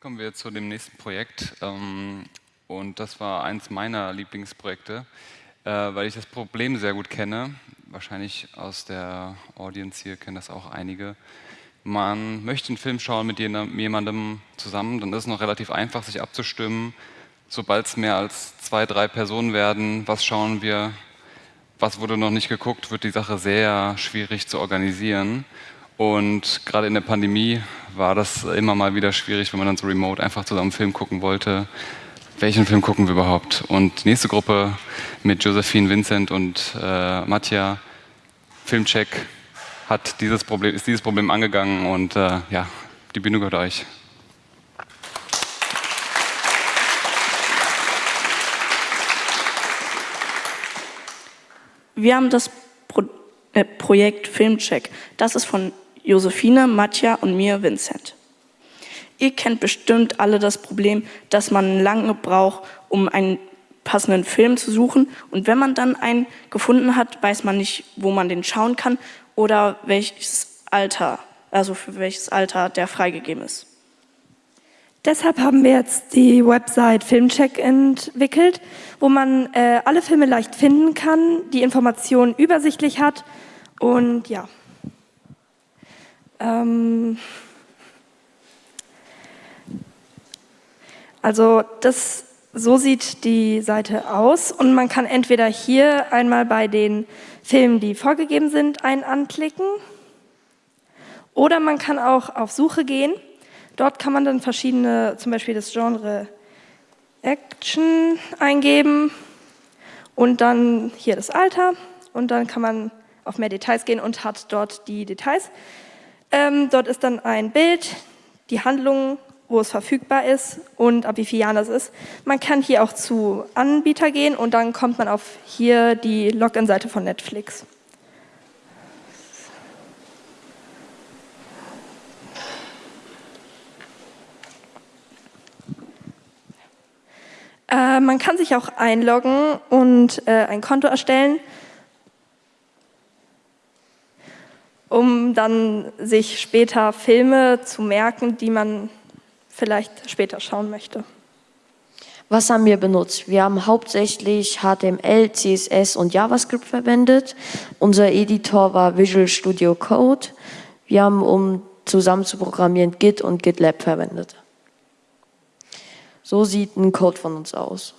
Kommen wir zu dem nächsten Projekt. Ähm, und das war eins meiner Lieblingsprojekte, äh, weil ich das Problem sehr gut kenne. Wahrscheinlich aus der Audience hier kennen das auch einige. Man möchte einen Film schauen mit jemandem zusammen, dann ist es noch relativ einfach, sich abzustimmen. Sobald es mehr als zwei, drei Personen werden, was schauen wir, was wurde noch nicht geguckt, wird die Sache sehr schwierig zu organisieren. Und gerade in der Pandemie war das immer mal wieder schwierig, wenn man dann so remote einfach zusammen Film gucken wollte. Welchen Film gucken wir überhaupt? Und nächste Gruppe mit Josephine, Vincent und äh, Matja, Filmcheck, hat dieses Problem, ist dieses Problem angegangen und äh, ja, die Bühne gehört euch. Wir haben das Pro äh, Projekt Filmcheck. Das ist von Josephine, Matja und mir, Vincent. Ihr kennt bestimmt alle das Problem, dass man lange braucht, um einen passenden Film zu suchen. Und wenn man dann einen gefunden hat, weiß man nicht, wo man den schauen kann oder welches Alter, also für welches Alter der freigegeben ist. Deshalb haben wir jetzt die Website Filmcheck entwickelt, wo man äh, alle Filme leicht finden kann, die Informationen übersichtlich hat und ja. Ähm also das, so sieht die Seite aus und man kann entweder hier einmal bei den Filmen, die vorgegeben sind, einen anklicken oder man kann auch auf Suche gehen. Dort kann man dann verschiedene, zum Beispiel das Genre Action eingeben und dann hier das Alter und dann kann man auf mehr Details gehen und hat dort die Details. Ähm, dort ist dann ein Bild, die Handlung, wo es verfügbar ist und ab wie vielen Jahren das ist. Man kann hier auch zu Anbieter gehen und dann kommt man auf hier die Login-Seite von Netflix. Äh, man kann sich auch einloggen und äh, ein Konto erstellen. Um dann sich später Filme zu merken, die man vielleicht später schauen möchte. Was haben wir benutzt? Wir haben hauptsächlich HTML, CSS und JavaScript verwendet. Unser Editor war Visual Studio Code. Wir haben, um zusammen zu programmieren, Git und GitLab verwendet. So sieht ein Code von uns aus.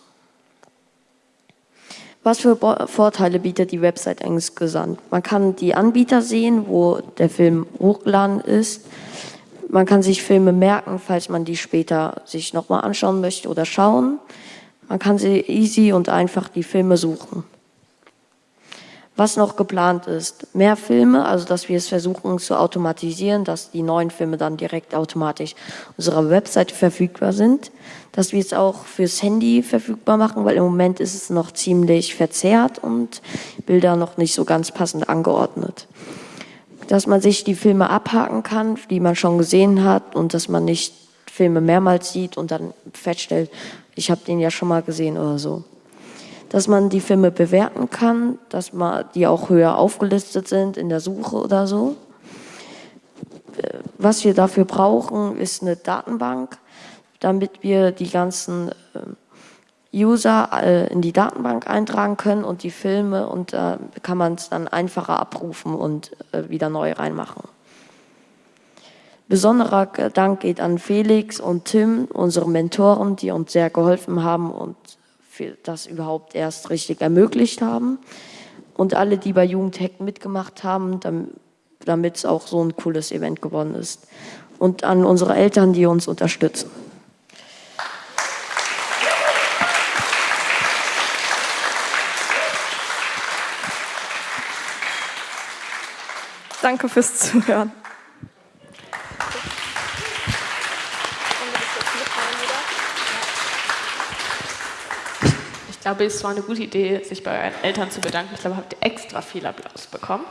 Was für Vorteile bietet die Website insgesamt? Man kann die Anbieter sehen, wo der Film hochgeladen ist. Man kann sich Filme merken, falls man die später sich nochmal anschauen möchte oder schauen. Man kann sie easy und einfach die Filme suchen. Was noch geplant ist, mehr Filme, also dass wir es versuchen zu automatisieren, dass die neuen Filme dann direkt automatisch unserer Webseite verfügbar sind, dass wir es auch fürs Handy verfügbar machen, weil im Moment ist es noch ziemlich verzerrt und Bilder noch nicht so ganz passend angeordnet. Dass man sich die Filme abhaken kann, die man schon gesehen hat und dass man nicht Filme mehrmals sieht und dann feststellt, ich habe den ja schon mal gesehen oder so dass man die Filme bewerten kann, dass man die auch höher aufgelistet sind in der Suche oder so. Was wir dafür brauchen, ist eine Datenbank, damit wir die ganzen äh, User äh, in die Datenbank eintragen können und die Filme und da kann man es dann einfacher abrufen und äh, wieder neu reinmachen. Besonderer Dank geht an Felix und Tim, unsere Mentoren, die uns sehr geholfen haben und das überhaupt erst richtig ermöglicht haben. Und alle, die bei Jugendhack mitgemacht haben, damit es auch so ein cooles Event geworden ist. Und an unsere Eltern, die uns unterstützen. Danke fürs Zuhören. Ich glaube, es war eine gute Idee, sich bei euren Eltern zu bedanken. Ich glaube, habt ihr extra viel Applaus bekommen.